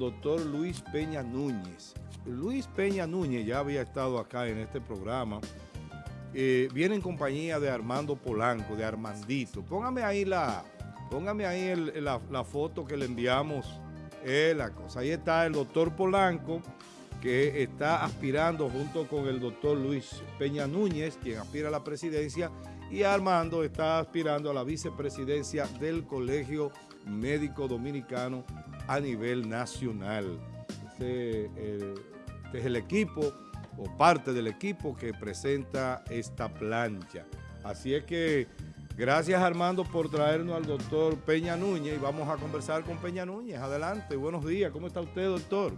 doctor Luis Peña Núñez. Luis Peña Núñez ya había estado acá en este programa. Eh, viene en compañía de Armando Polanco, de Armandito. Póngame ahí la, póngame ahí la, foto que le enviamos. La cosa. Ahí está el doctor Polanco, que está aspirando junto con el doctor Luis Peña Núñez, quien aspira a la presidencia, y Armando está aspirando a la vicepresidencia del Colegio Médico Dominicano a nivel nacional. Este, este, es el equipo o parte del equipo que presenta esta plancha. Así es que gracias Armando por traernos al doctor Peña Núñez y vamos a conversar con Peña Núñez. Adelante, buenos días. ¿Cómo está usted, doctor?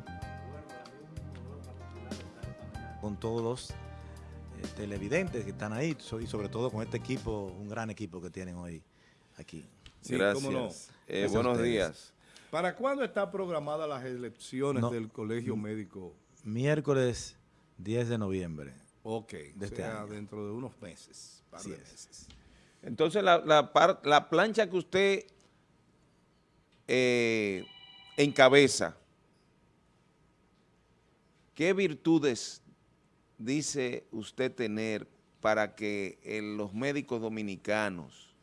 Con todos los eh, televidentes que están ahí y sobre todo con este equipo, un gran equipo que tienen hoy aquí. Sí, gracias. Eh, buenos días. ¿Para cuándo está programada las elecciones del Colegio Médico? Miércoles 10 de noviembre. Ok, de este dentro de unos meses, Entonces, la, la, plancha que usted eh, encabeza, ¿qué virtudes dice usted tener para que eh, los médicos dominicanos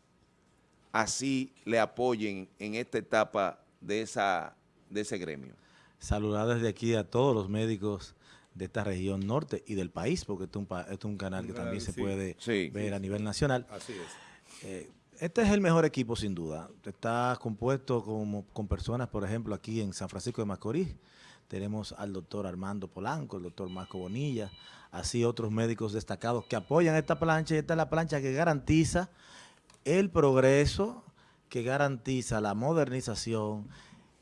así le apoyen en esta etapa de, esa, de ese gremio. Saludar desde aquí a todos los médicos de esta región norte y del país, porque esto es un, canal que también se puede ver a nivel nacional. Así es. Eh, este es el mejor equipo sin duda. Está compuesto como, con personas, por ejemplo, aquí en San Francisco de Macorís. Tenemos al doctor Armando Polanco, el doctor Marco Bonilla, así otros médicos destacados que apoyan esta plancha y esta es la plancha que garantiza el progreso que garantiza la modernización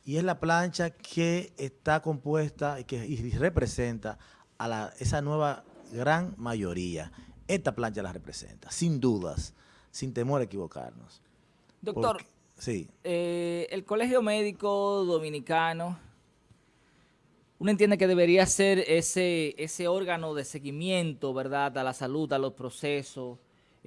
y es la plancha que está compuesta y que representa a esa nueva gran mayoría. Esta plancha la representa, sin dudas, sin temor a equivocarnos. Doctor, sí. Eh, el Colegio Médico Dominicano, uno entiende que debería ser ese, ese órgano de seguimiento, ¿verdad?, a la salud, a los procesos,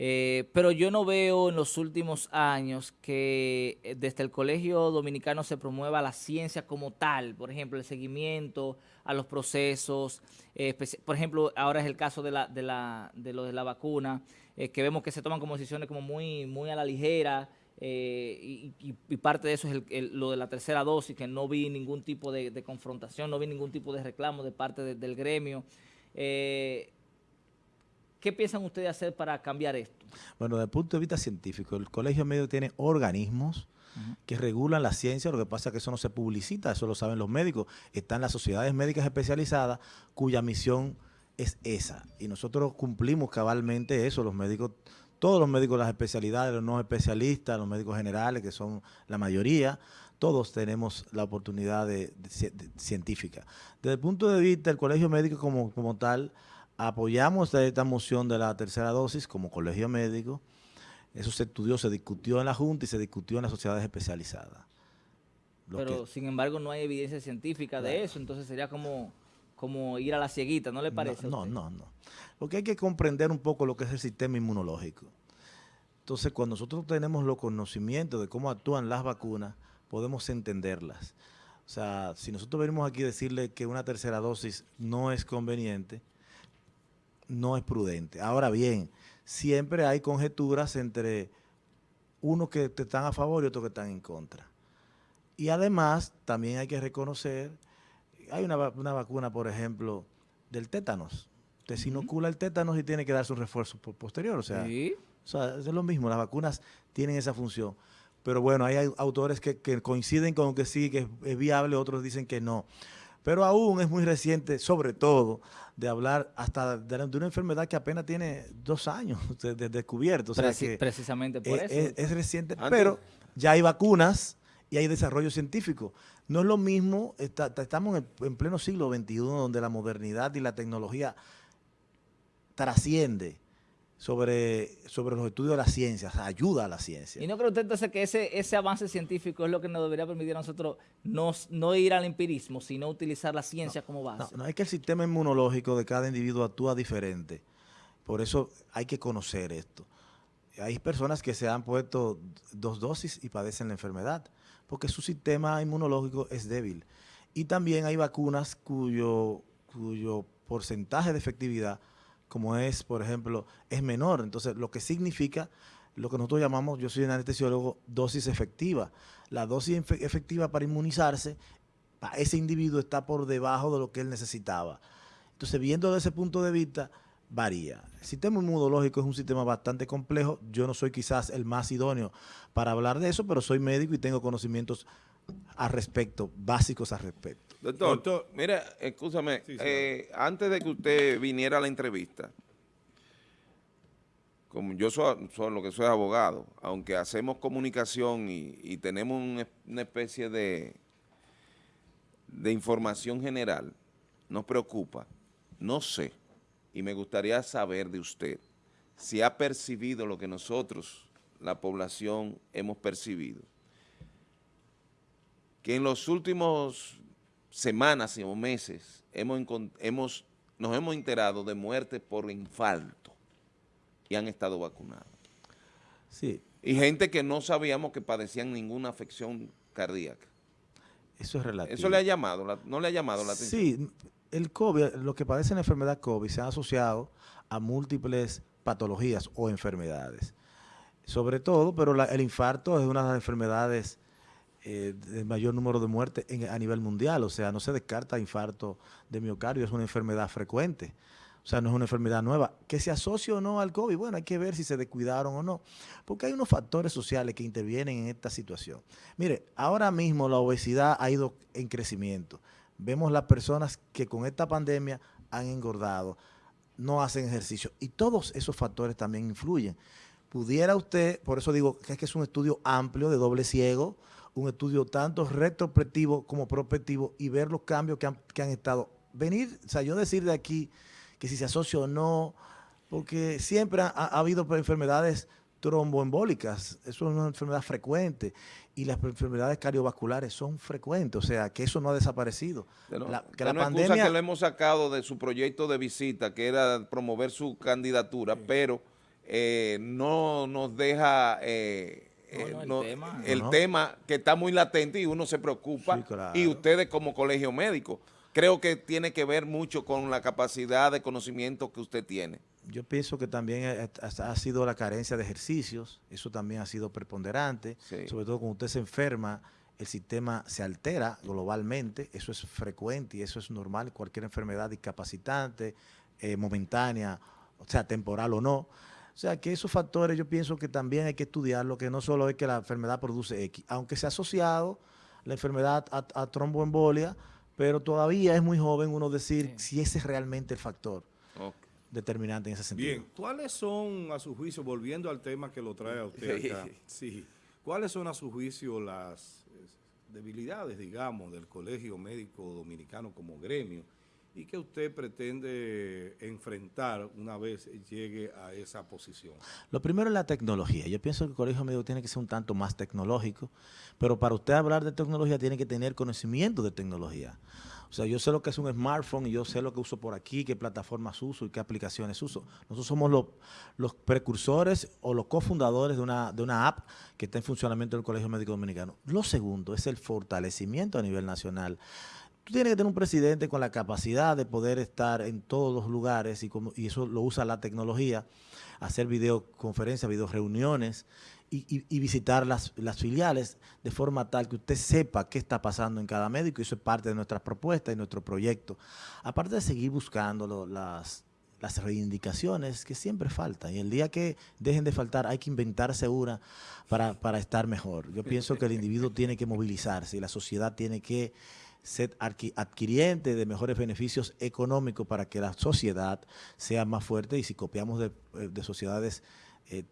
eh, pero yo no veo en los últimos años que eh, desde el Colegio Dominicano se promueva la ciencia como tal, por ejemplo, el seguimiento a los procesos, eh, por ejemplo, ahora es el caso de, la, de, la, de lo de la vacuna, que vemos que se toman como decisiones como muy, muy a la ligera, y, parte de eso es lo de la tercera dosis, que no vi ningún tipo de, confrontación, no vi ningún tipo de reclamo de parte del gremio. ¿Qué piensan ustedes hacer para cambiar esto? Bueno, desde el punto de vista científico, el Colegio Médico tiene organismos que regulan la ciencia, lo que pasa es que eso no se publicita, eso lo saben los médicos. Están las sociedades médicas especializadas cuya misión es esa. Y nosotros cumplimos cabalmente eso, los médicos, todos los médicos las especialidades, los no especialistas, los médicos generales, que son la mayoría, todos tenemos la oportunidad de, científica. Desde el punto de vista del colegio médico como, como tal, apoyamos esta moción de la tercera dosis como colegio médico. Eso se estudió, se discutió en la Junta y se discutió en las sociedades especializadas. Pero, sin embargo, no hay evidencia científica de eso, entonces sería como, como ir a la cieguita, ¿no le parece? No, no, no, Porque hay que comprender un poco lo que es el sistema inmunológico. Entonces, cuando nosotros tenemos los conocimientos de cómo actúan las vacunas, podemos entenderlas. O sea, si nosotros venimos aquí a decirle que una tercera dosis no es conveniente, no es prudente. Ahora bien, siempre hay conjeturas entre unos que están a favor y otros que están en contra. Y además, también hay que reconocer, hay una, vacuna, por ejemplo, del tétanos. Usted se inocula el tétanos y tiene que dar su refuerzo posterior. O sea, es lo mismo, las vacunas tienen esa función. Pero bueno, hay autores que, coinciden con que sí, que es viable, otros dicen que no. Pero aún es muy reciente, sobre todo, de hablar hasta de, una enfermedad que apenas tiene dos años de, descubierto. precisamente por eso. Es, reciente, pero ya hay vacunas y hay desarrollo científico. No es lo mismo, estamos en, pleno siglo XXI donde la modernidad y la tecnología trasciende sobre, sobre los estudios de la ciencia, ayuda a la ciencia. ¿Y no cree usted entonces que ese, ese avance científico es lo que nos debería permitir a nosotros no, no ir al empirismo, sino utilizar la ciencia como base? No, no, es que el sistema inmunológico de cada individuo actúa diferente. Por eso hay que conocer esto. Hay personas que se han puesto dos dosis y padecen la enfermedad, porque su sistema inmunológico es débil. Y también hay vacunas cuyo, cuyo porcentaje de efectividad, como es, por ejemplo, es menor. Entonces, lo que significa lo que nosotros llamamos, yo soy un anestesiólogo, dosis efectiva. La dosis efectiva para inmunizarse, para ese individuo está por debajo de lo que él necesitaba. Entonces, viendo desde ese punto de vista, varía. El sistema inmunológico es un sistema bastante complejo. Yo no soy quizás el más idóneo para hablar de eso, pero soy médico y tengo conocimientos al respecto, básicos al respecto. Doctor, mira, escúchame, eh, antes de que usted viniera a la entrevista, como yo soy, lo que soy abogado, aunque hacemos comunicación y, tenemos una especie de, de información general, nos preocupa, no sé, y me gustaría saber de usted si ha percibido lo que nosotros, la población, hemos percibido, que en los últimos semanas o meses hemos, hemos, nos hemos enterado de muertes por infarto y han estado vacunados. Sí. Y gente que no sabíamos que padecían ninguna afección cardíaca. Eso es relativo. Eso le ha llamado, no le ha llamado la atención. Sí, el COVID, los que padecen la enfermedad COVID se han asociado a múltiples patologías o enfermedades. Sobre todo, pero el infarto es una de las enfermedades eh, de mayor número de muertes a nivel mundial. O sea, no se descarta infarto de miocardio, es una enfermedad frecuente. O sea, no es una enfermedad nueva. Que se asocie o no al COVID, bueno, hay que ver si se descuidaron o no. Porque hay unos factores sociales que intervienen en esta situación. Mire, ahora mismo la obesidad ha ido en crecimiento. Vemos las personas que con esta pandemia han engordado, no hacen ejercicio. Y todos esos factores también influyen. Pudiera usted, por eso digo es que es un estudio amplio de doble ciego, un estudio tanto retrospectivo como prospectivo y ver los cambios que han, que han estado. Venir, o sea, yo decir de aquí que si se asocia o no, porque siempre ha, habido enfermedades tromboembólicas, eso es una enfermedad frecuente, y las enfermedades cardiovasculares son frecuentes, o sea, que eso no ha desaparecido. la, que la pandemia... que lo hemos sacado de su proyecto de visita, que era promover su candidatura, pero eh, no nos deja... Eh, eh, el, tema. que está muy latente y uno se preocupa, y ustedes como colegio médico, creo que tiene que ver mucho con la capacidad de conocimiento que usted tiene. Yo pienso que también ha sido la carencia de ejercicios, eso también ha sido preponderante, sobre todo cuando usted se enferma, el sistema se altera globalmente, eso es frecuente y eso es normal, cualquier enfermedad discapacitante, eh, momentánea, o sea, temporal o no. O sea, que esos factores yo pienso que también hay que estudiarlo, que no solo es que la enfermedad produce X, aunque se ha asociado la enfermedad a tromboembolia, pero todavía es muy joven uno decir si ese es realmente el factor determinante en ese sentido. Bien, ¿cuáles son a su juicio, volviendo al tema que lo trae a usted acá, sí, cuáles son a su juicio las debilidades, digamos, del Colegio Médico Dominicano como gremio y que usted pretende enfrentar una vez llegue a esa posición? Lo primero es la tecnología. Yo pienso que el colegio médico tiene que ser un tanto más tecnológico, pero para usted hablar de tecnología tiene que tener conocimiento de tecnología. O sea, yo sé lo que es un smartphone y yo sé lo que uso por aquí, qué plataformas uso y qué aplicaciones uso. Nosotros somos los, los precursores o los cofundadores de una, de una app que está en funcionamiento del Colegio Médico Dominicano. Lo segundo es el fortalecimiento a nivel nacional tú tienes que tener un presidente con la capacidad de poder estar en todos los lugares y, como, y eso lo usa la tecnología, hacer videoconferencias, videoreuniones y, y, visitar las, filiales de forma tal que usted sepa qué está pasando en cada médico y eso es parte de nuestras propuestas y nuestro proyecto. Aparte de seguir buscando las, las reivindicaciones que siempre faltan y el día que dejen de faltar hay que inventarse una para, para estar mejor. Yo pienso que el individuo tiene que movilizarse y la sociedad tiene que ser adquiriente de mejores beneficios económicos para que la sociedad sea más fuerte y si copiamos de, eh, sociedades eh,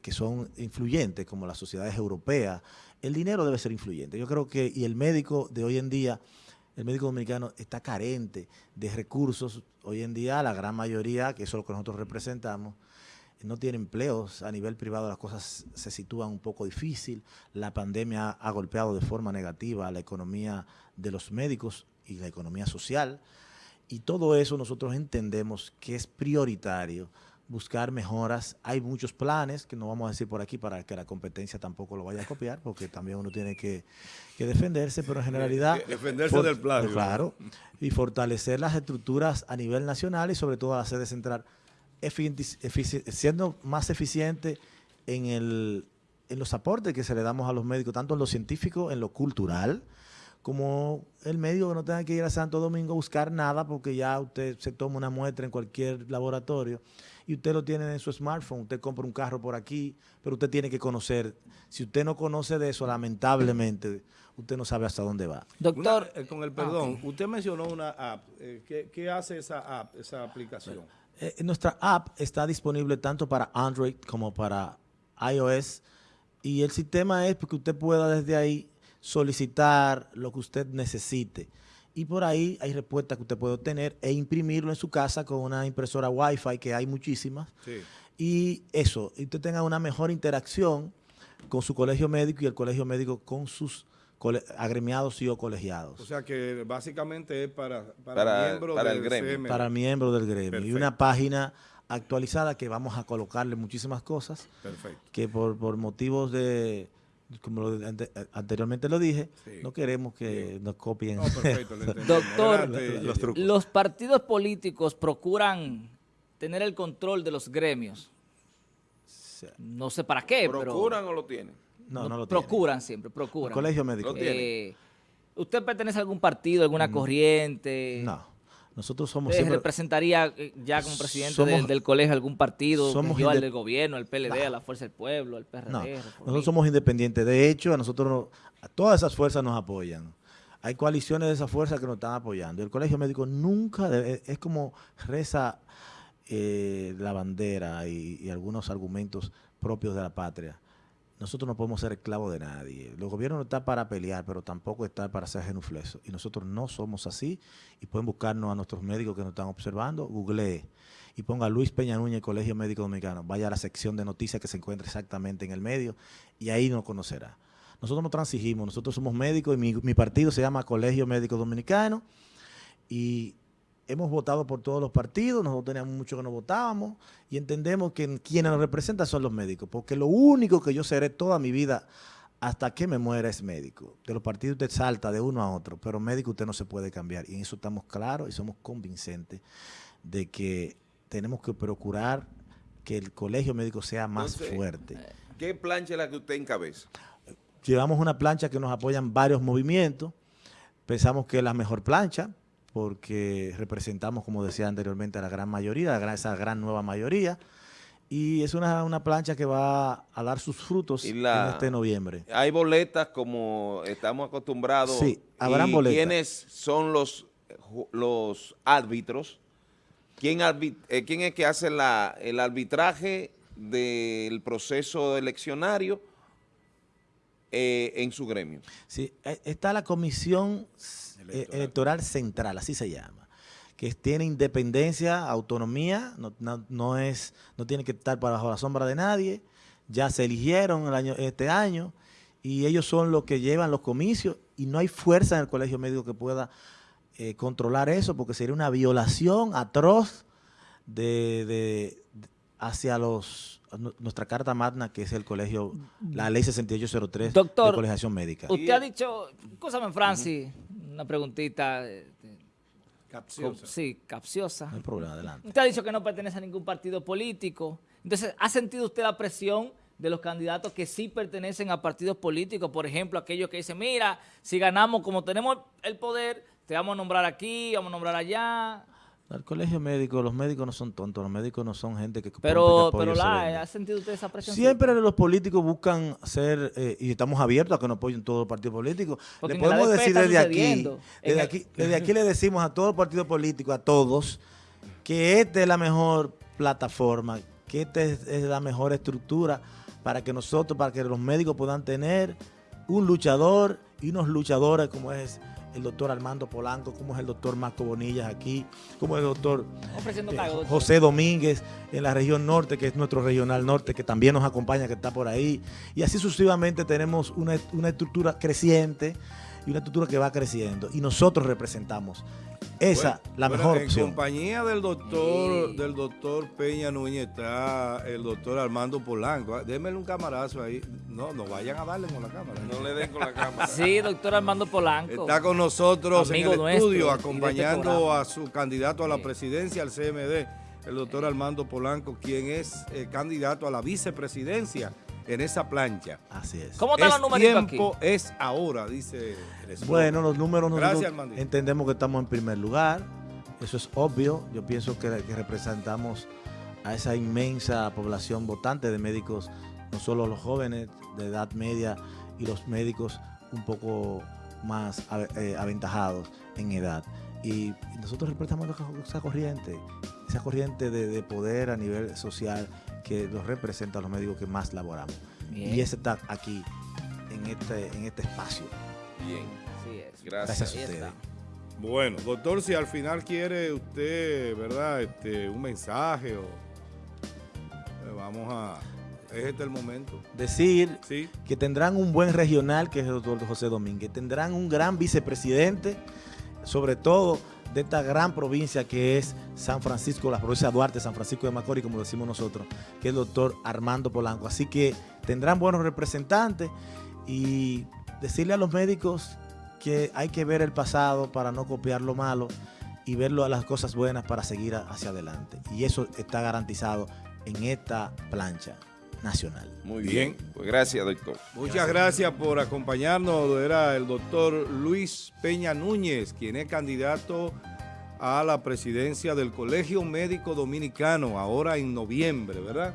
que son influyentes como las sociedades europeas, el dinero debe ser influyente. Yo creo que, y el médico de hoy en día, el médico dominicano está carente de recursos. Hoy en día la gran mayoría, que eso es lo que nosotros representamos, no tiene empleos, a nivel privado las cosas se sitúan un poco difícil, la pandemia ha golpeado de forma negativa a la economía de los médicos y la economía social, y todo eso nosotros entendemos que es prioritario buscar mejoras. Hay muchos planes que no vamos a decir por aquí para que la competencia tampoco lo vaya a copiar, porque también uno tiene que, defenderse, pero en generalidad... Defenderse del plagio. Claro, y fortalecer las estructuras a nivel nacional y sobre todo la sede central, siendo más eficiente en, el, en los aportes que se le damos a los médicos, tanto en lo científico, en lo cultural, como el médico que no tenga que ir a Santo Domingo a buscar nada porque ya usted se toma una muestra en cualquier laboratorio y usted lo tiene en su smartphone, usted compra un carro por aquí, pero usted tiene que conocer. Si usted no conoce de eso, lamentablemente, usted no sabe hasta dónde va. Doctor, eh, con el ah, perdón, usted mencionó una app. Eh, ¿qué, hace esa app, esa aplicación? Eh, nuestra app está disponible tanto para Android como para iOS y el sistema es que usted pueda desde ahí solicitar lo que usted necesite. Y por ahí hay respuestas que usted puede obtener e imprimirlo en su casa con una impresora Wi-Fi, que hay muchísimas. Y eso, y usted tenga una mejor interacción con su colegio médico y el colegio médico con sus agremiados y o colegiados. O sea que básicamente es para, para, miembros del gremio. Para miembros del gremio. Y una página actualizada que vamos a colocarle muchísimas cosas. Perfecto. Que por, por motivos de como anteriormente lo dije, no queremos que nos copien. Doctor, los, partidos políticos procuran tener el control de los gremios. No sé para qué, ¿Procuran o lo tienen? No, no, lo Procuran siempre, procuran. colegio médico. Eh, ¿Usted pertenece a algún partido, alguna mm, corriente? No. Nosotros somos representaría eh, ya como presidente del, colegio algún partido somos al del gobierno, al PLD, a la Fuerza del Pueblo, al PRD? No, nosotros somos independientes. De hecho, a nosotros, a todas esas fuerzas nos apoyan. Hay coaliciones de esas fuerzas que nos están apoyando. El colegio médico nunca, debe, es como reza eh, la bandera y algunos argumentos propios de la patria nosotros no podemos ser esclavos de nadie. El gobierno no está para pelear, pero tampoco está para ser genufleso. Y nosotros no somos así. Y pueden buscarnos a nuestros médicos que nos están observando. Google y ponga Luis Peña Núñez, Colegio Médico Dominicano. Vaya a la sección de noticias que se encuentra exactamente en el medio y ahí nos conocerá. Nosotros no transigimos, nosotros somos médicos y mi, mi partido se llama Colegio Médico Dominicano. Y hemos votado por todos los partidos, nosotros teníamos mucho que no votábamos y entendemos que quienes nos representan son los médicos, porque lo único que yo seré toda mi vida hasta que me muera es médico. De los partidos usted salta de uno a otro, pero médico usted no se puede cambiar y en eso estamos claros y somos convincentes de que tenemos que procurar que el colegio médico sea más fuerte. ¿Qué plancha es la que usted encabeza? Llevamos una plancha que nos apoyan varios movimientos, pensamos que es la mejor plancha, porque representamos, como decía anteriormente, a la gran mayoría, a esa gran nueva mayoría. Y es una, plancha que va a dar sus frutos en este noviembre. Hay boletas como estamos acostumbrados. Sí, habrán boletas. ¿Quiénes son los, los árbitros? ¿Quién, eh, ¿Quién es que hace la, el arbitraje del proceso eleccionario eh, en su gremio? Sí, eh, está la comisión electoral. central, así se llama, que tiene independencia, autonomía, no, es, no tiene que estar bajo la sombra de nadie, ya se eligieron el año, este año y ellos son los que llevan los comicios y no hay fuerza en el colegio médico que pueda eh, controlar eso porque sería una violación atroz de, hacia los nuestra carta magna que es el colegio, la ley 6803 Doctor, de colegiación médica. Usted ha dicho, escúchame Francis, una preguntita. Eh, capciosa. Sí, capciosa. No hay problema, adelante. Usted ha dicho que no pertenece a ningún partido político. Entonces, ¿ha sentido usted la presión de los candidatos que sí pertenecen a partidos políticos? Por ejemplo, aquellos que dicen, mira, si ganamos, como tenemos el poder, te vamos a nombrar aquí, vamos a nombrar allá. El colegio médico, los médicos no son tontos, los médicos no son gente que... Pero, pero la, ¿ha sentido usted esa presión? Siempre los políticos buscan ser, eh, y estamos abiertos a que nos apoyen todos los partidos políticos. le podemos decir desde aquí, desde aquí, desde aquí le decimos a todos los partidos políticos, a todos, que esta es la mejor plataforma, que esta es, es la mejor estructura para que nosotros, para que los médicos puedan tener un luchador y unos luchadores como es el doctor Armando Polanco, como es el doctor Marco Bonillas aquí, como es el doctor eh, José Domínguez en la región norte, que es nuestro regional norte, que también nos acompaña, que está por ahí. Y así sucesivamente tenemos una, estructura creciente y una estructura que va creciendo. Y nosotros representamos esa la mejor en opción. En compañía del doctor, del doctor Peña Núñez está el doctor Armando Polanco. Démele un camarazo ahí. No, no vayan a darle con la cámara. No le den con la cámara. Sí, doctor Armando Polanco. Está con nosotros en el estudio este acompañando a su candidato a la presidencia al CMD, el doctor Armando Polanco, quien es eh, candidato a la vicepresidencia en esa plancha. Así es. ¿Cómo están los números tiempo es ahora, dice el Bueno, los números nosotros entendemos que estamos en primer lugar. Eso es obvio. Yo pienso que, representamos a esa inmensa población votante de médicos, no solo los jóvenes de edad media y los médicos un poco más eh, aventajados en edad. Y nosotros representamos esa corriente, esa corriente de poder a nivel social que los representa a los médicos que más laboramos. Y ese está aquí, en este, en este espacio. Bien. Gracias. a ustedes. Bueno, doctor, si al final quiere usted, ¿verdad? Este, un mensaje o eh, vamos a es este el momento. Decir que tendrán un buen regional, que es el doctor José Domínguez, tendrán un gran vicepresidente, sobre todo de esta gran provincia que es San Francisco, la provincia de Duarte, San Francisco de Macorís, como decimos nosotros, que es el doctor Armando Polanco. Así que tendrán buenos representantes y decirle a los médicos que hay que ver el pasado para no copiar lo malo y ver las cosas buenas para seguir hacia adelante. Y eso está garantizado en esta plancha nacional. Muy bien. Pues gracias, doctor. Muchas gracias. por acompañarnos. Era el doctor Luis Peña Núñez, quien es candidato a la presidencia del Colegio Médico Dominicano, ahora en noviembre, ¿verdad?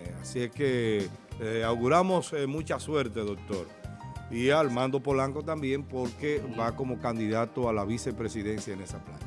Eh, así es que eh, auguramos eh, mucha suerte, doctor. Y a Armando Polanco también, porque va como candidato a la vicepresidencia en esa planta.